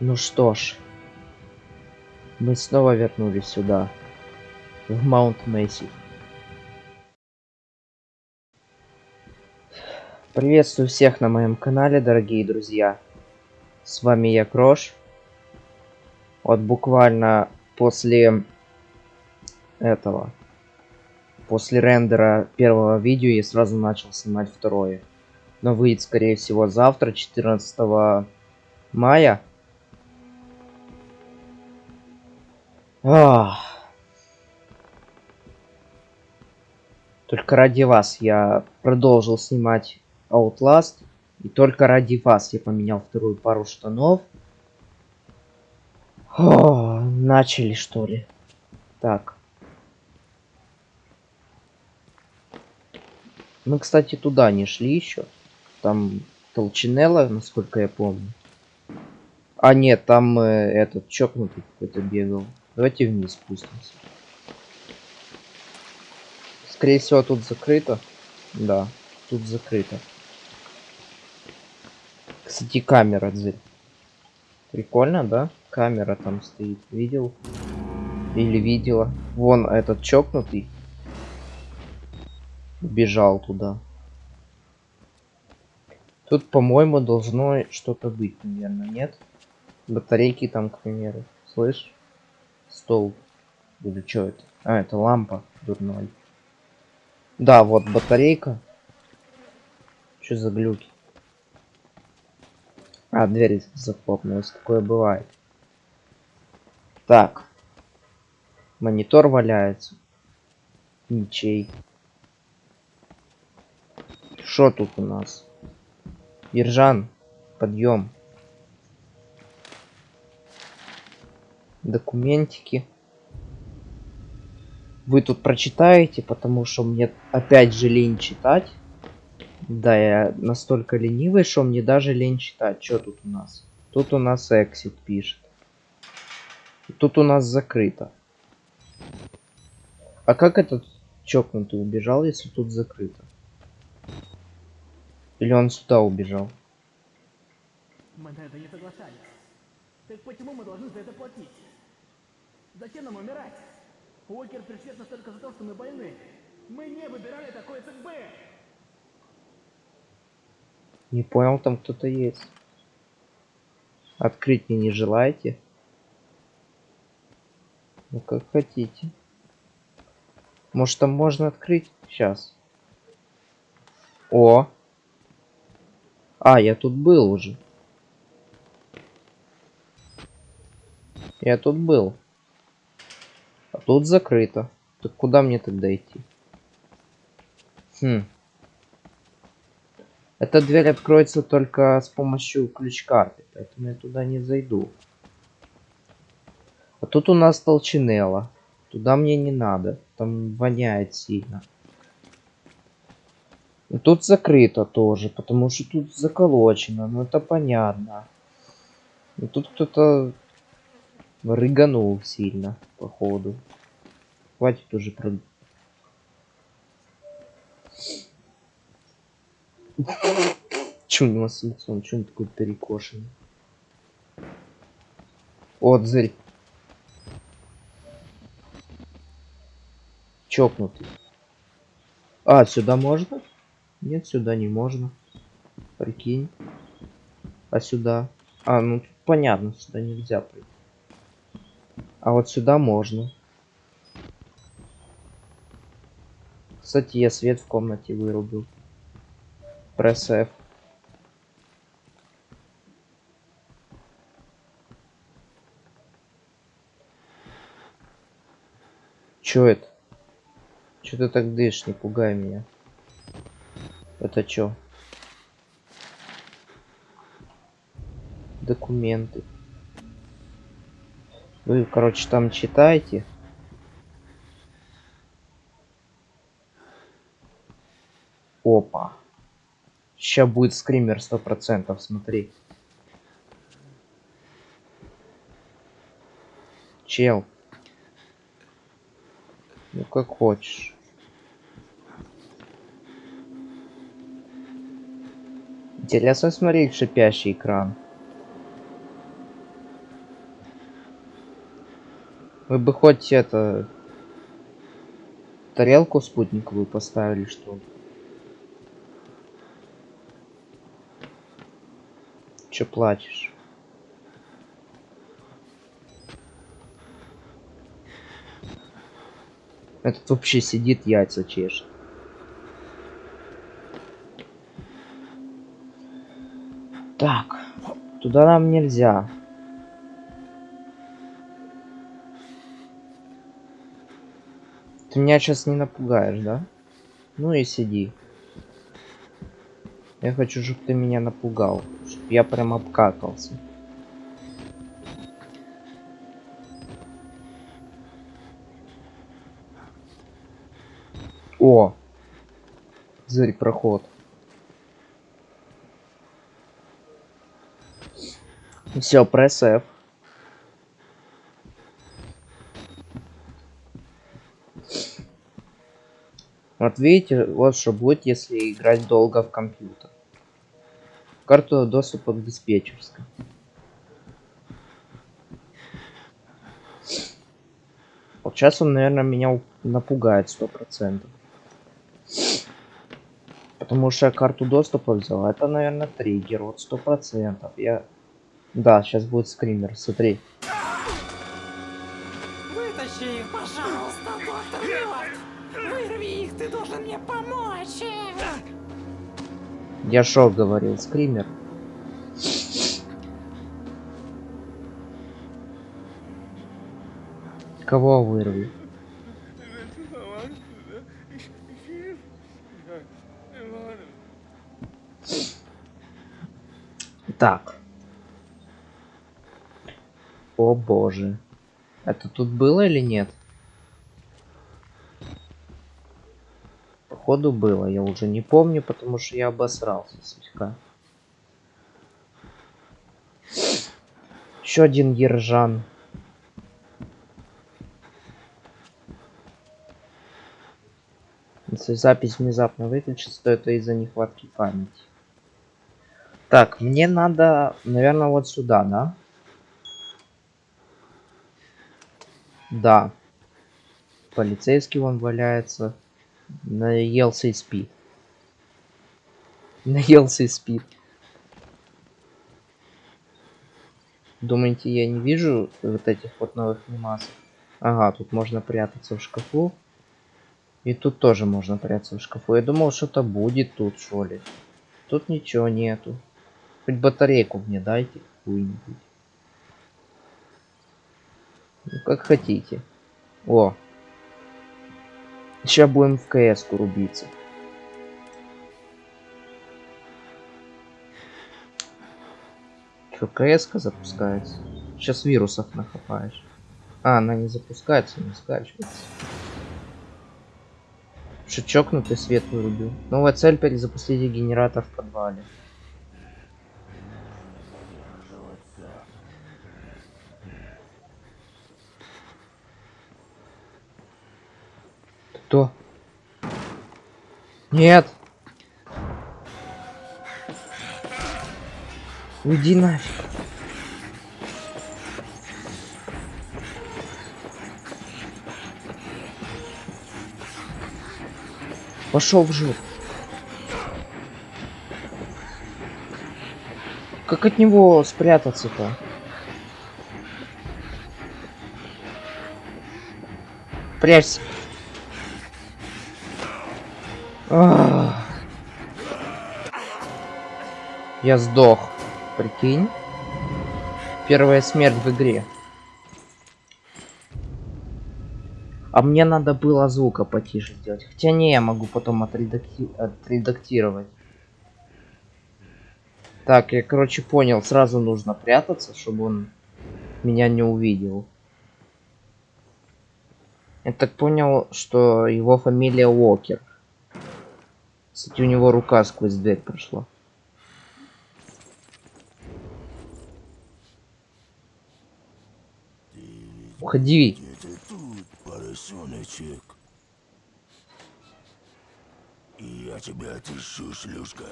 Ну что ж, мы снова вернулись сюда, в Маунт Месси. Приветствую всех на моем канале, дорогие друзья. С вами я, Крош. Вот буквально после этого, после рендера первого видео я сразу начал снимать второе. Но выйдет, скорее всего, завтра, 14 мая. Только ради вас я продолжил снимать Outlast. И только ради вас я поменял вторую пару штанов. О, начали что ли? Так. Мы, кстати, туда не шли еще. Там толчинелла, насколько я помню. А нет, там э, этот чокнутый какой-то бегал. Давайте вниз спустимся. Скорее всего, тут закрыто. Да, тут закрыто. Кстати, камера дзырь. Прикольно, да? Камера там стоит. Видел? Или видела? Вон этот чокнутый. Бежал туда. Тут, по-моему, должно что-то быть, наверное, нет? Батарейки там, к примеру. Слышь? Стол. Или что это? А, это лампа дурной. Да, вот батарейка. Что за глюки? А, дверь захлопнулась. Такое бывает. Так. Монитор валяется. Ничей. Что тут у нас? Ержан, подъем. Документики. Вы тут прочитаете, потому что мне опять же лень читать. Да, я настолько ленивый, что мне даже лень читать. Что тут у нас? Тут у нас exit пишет. Тут у нас закрыто. А как этот чокнутый убежал, если тут закрыто? Или он сюда убежал? Мы на это не соглашались. Так почему мы должны за это платить? Зачем нам умирать? Уокер пришьет нас только за то, что мы больны. Мы не выбирали такой судьбы. Не понял, там кто-то есть. Открыть мне не желаете? Ну как хотите. Может там можно открыть? Сейчас. О! А, я тут был уже. Я тут был. Тут закрыто. Так куда мне тогда идти? Хм. Эта дверь откроется только с помощью ключ-карты, поэтому я туда не зайду. А тут у нас толчинелла. Туда мне не надо. Там воняет сильно. И тут закрыто тоже, потому что тут заколочено. Ну это понятно. И тут кто-то рыганул сильно, походу. Хватит уже про... Че у него с лицом? Че он такой перекошенный? Отзырь. Чокнутый. А, сюда можно? Нет, сюда не можно. Прикинь. А сюда? А, ну понятно, сюда нельзя прийти. А вот сюда можно. Кстати, я свет в комнате вырубил. Пресс F. Чё это? Чё ты так дышишь? Не пугай меня. Это чё? Документы. Вы, короче, там читайте. Опа. Сейчас будет скример сто процентов, смотри. Чел. Ну как хочешь. Интересно смотреть шипящий экран. Вы бы хоть это... Тарелку спутниковую поставили, что ли? Чё плачешь? Этот вообще сидит, яйца чешет. Так, туда нам нельзя. Ты меня сейчас не напугаешь, да? Ну и сиди. Я хочу, чтобы ты меня напугал. Чтоб я прям обкакался. О! Зырь проход. Все, пресс F. Вот видите, вот что будет, если играть долго в компьютер. Карту доступа к диспетчерской. Вот сейчас он, наверное, меня напугает сто процентов. Потому что я карту доступа взял. Это, наверное, триггер. Вот сто процентов. Я... Да, сейчас будет скример. Смотри. Я шо говорил, скример. Кого вырви? Так. О боже. Это тут было или нет? Походу было, я уже не помню, потому что я обосрался слегка. Еще один ержан. Если запись внезапно выключится, то это из-за нехватки памяти. Так, мне надо, наверное, вот сюда, да? Да. Полицейский вон валяется. Наелся и спит. Наелся и спит. Думаете, я не вижу вот этих вот новых анимаций? Ага, тут можно прятаться в шкафу. И тут тоже можно прятаться в шкафу. Я думал, что-то будет тут, что ли. Тут ничего нету. Хоть батарейку мне дайте какую-нибудь. Ну, как хотите. О. Сейчас будем в КС рубиться. Что, КС запускается? Сейчас вирусов нахапаешь. А, она не запускается, не скачивается. Что чокнутый свет вырубил. Новая цель перезапустить генератор в подвале. Кто? Нет. Уйди нафиг. Пошел в жопу. Как от него спрятаться-то? Прячься. Я сдох. Прикинь. Первая смерть в игре. А мне надо было звука потише сделать. Хотя не, я могу потом отредакти... отредактировать. Так, я, короче, понял. Сразу нужно прятаться, чтобы он меня не увидел. Я так понял, что его фамилия Уокер. Кстати, у него рука сквозь дверь прошла. Уходи. Поросеночек? Я тебя отыщу, шлюшка.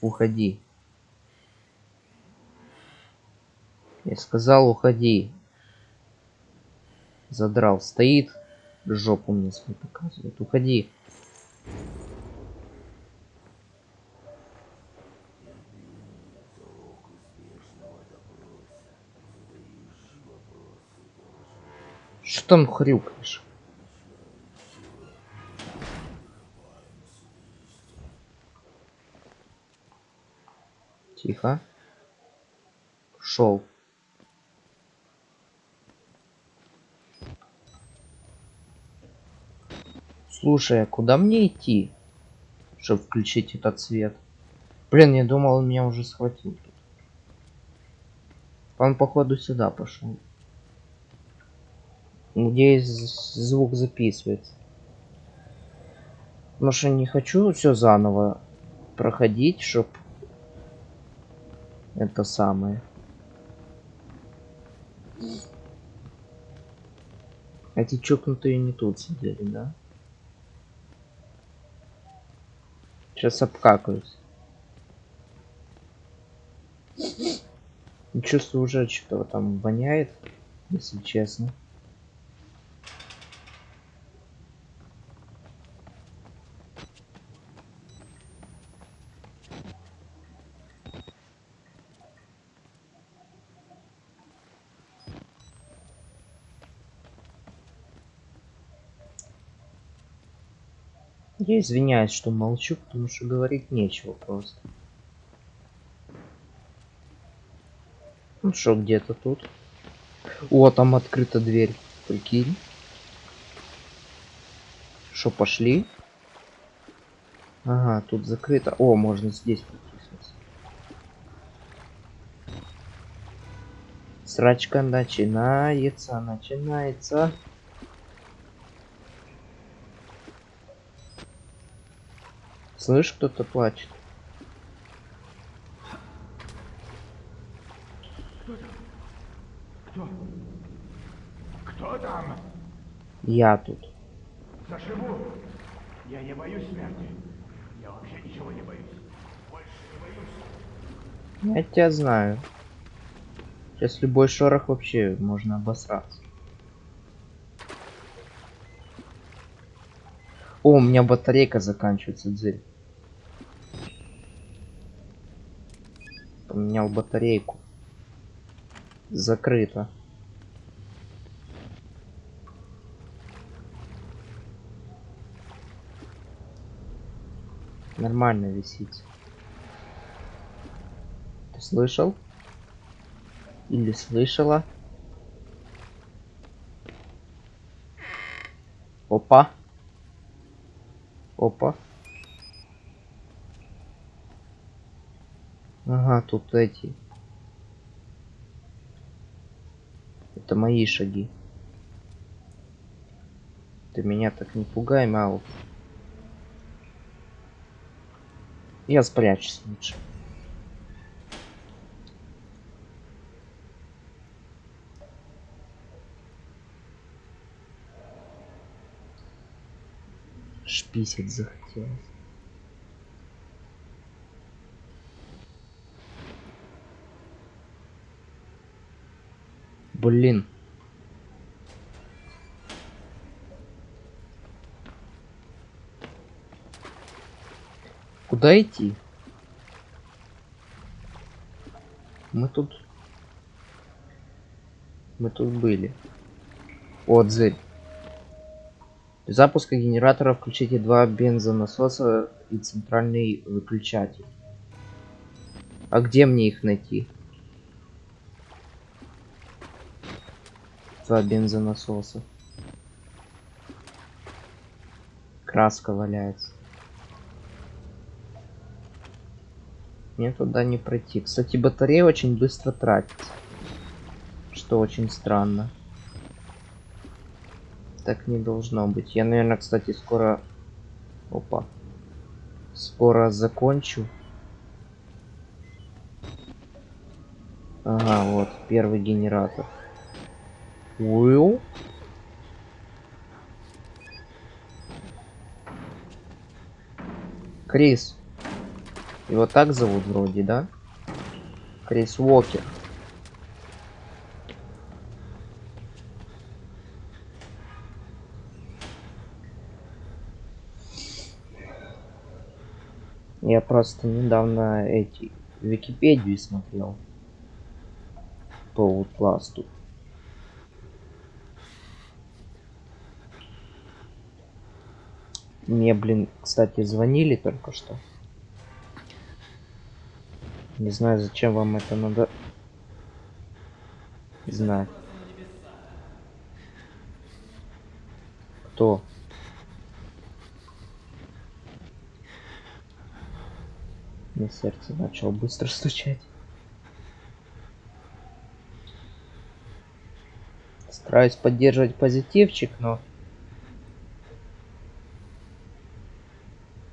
Уходи. Я сказал, уходи. Задрал. Стоит. Жопу мне свою показывает. Уходи. Что там хрюкаешь? Тихо. Шел. Слушай, а куда мне идти, чтобы включить этот свет? Блин, я думал, он меня уже схватил. Он походу сюда пошел. Надеюсь, звук записывается. Потому что не хочу все заново проходить, чтоб это самое. Эти чокнутые не тут сидели, да? Сейчас обкакаюсь. Чувствую уже что-то там воняет, если честно. Я извиняюсь, что молчу, потому что говорить нечего просто. Ну что, где-то тут. О, там открыта дверь. Прикинь. Что, пошли? Ага, тут закрыто. О, можно здесь протиснуться. Срачка начинается, начинается. Слышь, кто-то плачет. Кто? Кто там? Я тут. Заживу. Я не боюсь смерти. Я вообще ничего не боюсь. Больше не боюсь. Я тебя знаю. Сейчас любой шорох вообще можно обосраться. О, у меня батарейка заканчивается, дзырь. Поменял батарейку. Закрыто. Нормально висит. Ты слышал? Или слышала? Опа. Опа. Ага, тут эти. Это мои шаги. Ты меня так не пугай, Мау. Я спрячусь лучше. Шписить захотелось. Блин. Куда идти? Мы тут... Мы тут были. О, дзырь. Для запуска генератора включите два бензонасоса и центральный выключатель. А где мне их найти? Два бензонасоса. Краска валяется. Мне туда не пройти. Кстати, батарея очень быстро тратится. Что очень странно. Так не должно быть. Я, наверное, кстати, скоро... Опа. Скоро закончу. Ага, вот, первый генератор. Уил? Крис. Его так зовут вроде, да? Крис Уокер. Я просто недавно эти Википедию смотрел по Outlast'у. Мне, блин, кстати, звонили только что. Не знаю, зачем вам это надо знать. Кто? Мне сердце начало быстро стучать. Стараюсь поддерживать позитивчик, но...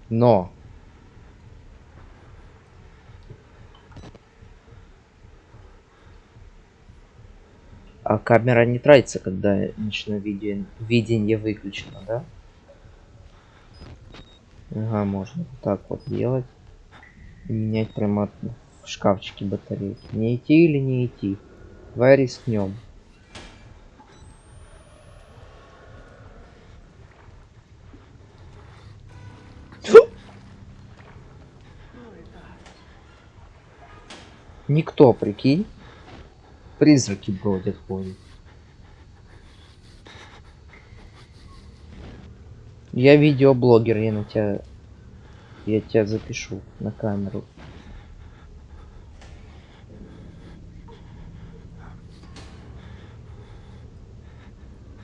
Но... А камера не тратится, когда ночное видео, видение выключено, да? Ага, можно так вот делать. Менять прямо в шкафчике батарейки. Не идти или не идти? Давай рискнем. Никто, прикинь. Призраки бродят, ходят. Я видеоблогер, я на тебя... Я тебя запишу на камеру.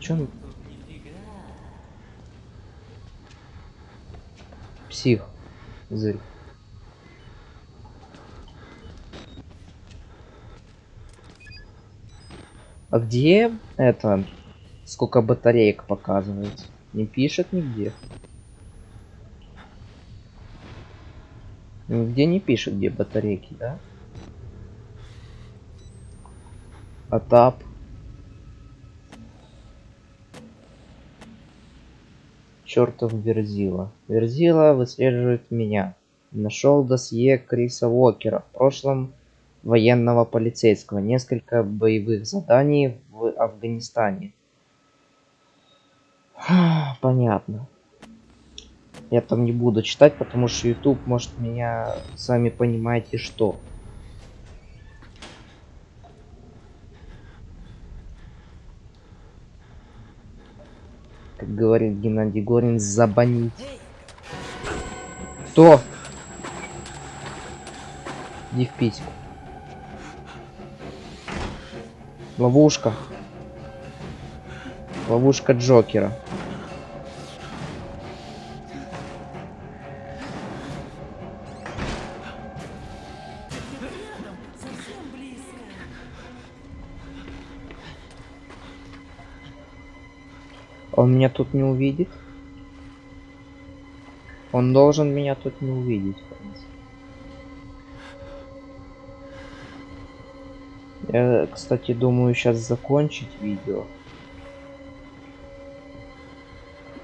Он... Псих. Зырь. А где это? Сколько батареек показывает? Не пишет нигде. Нигде не пишет, где батарейки, да? Атап. Чертов Верзила. Верзила выслеживает меня. Нашел досье Криса Уокера. В прошлом военного полицейского, несколько боевых заданий в Афганистане. Понятно. Я там не буду читать, потому что YouTube может меня, сами понимаете, что. Как говорит Геннадий Горин, забанить. Кто? Иди в письку. Ловушка. Ловушка Джокера. Он меня тут не увидит. Он должен меня тут не увидеть. Я, кстати, думаю сейчас закончить видео.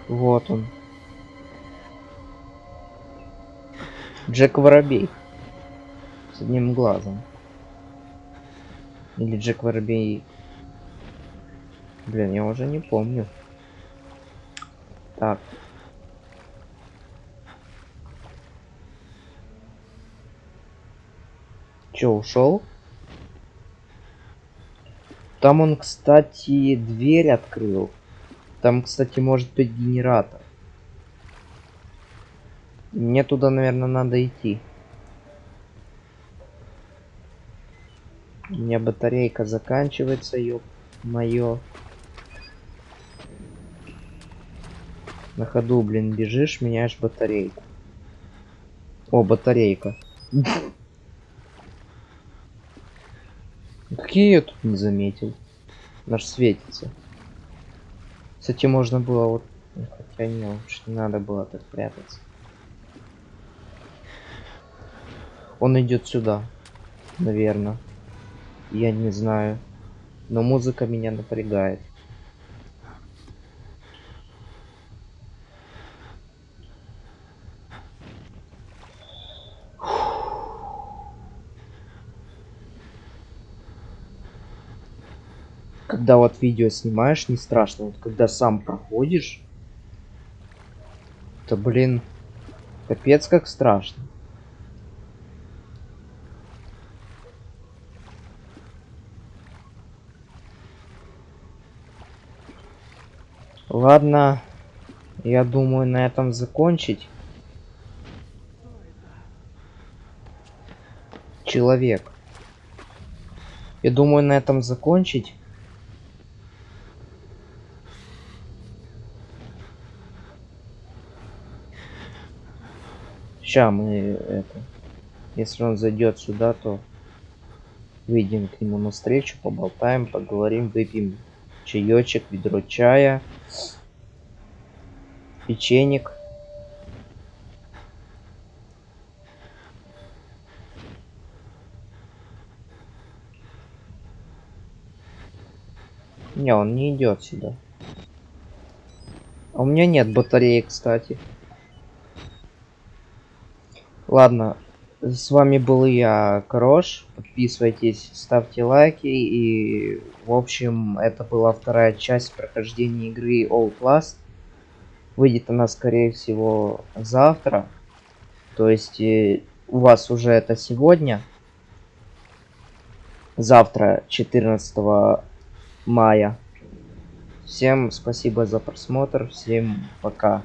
Вот он. Джек Воробей. С одним глазом. Или Джек Воробей. Блин, я уже не помню. Так. Чё, ушел? Там он, кстати, дверь открыл. Там, кстати, может быть генератор. Мне туда, наверное, надо идти. У меня батарейка заканчивается, ёп моё. На ходу, блин, бежишь, меняешь батарейку. О, батарейка. Какие я тут не заметил? Наш светится. Кстати, можно было вот... ну, Хотя не, лучше не надо было так прятаться. Он идет сюда. Наверное. Я не знаю. Но музыка меня напрягает. когда вот видео снимаешь, не страшно. Вот когда сам проходишь, то, блин, капец как страшно. Ладно, я думаю на этом закончить. Человек. Я думаю на этом закончить. Ща мы это. Если он зайдет сюда, то выйдем к нему навстречу, поболтаем, поговорим, выпьем чаечек, ведро чая, печенек. Не, он не идет сюда. А у меня нет батареи, кстати. Ладно, с вами был я, Крош. Подписывайтесь, ставьте лайки. И, в общем, это была вторая часть прохождения игры Outlast. Выйдет она, скорее всего, завтра. То есть, э, у вас уже это сегодня. Завтра, 14 мая. Всем спасибо за просмотр. Всем пока.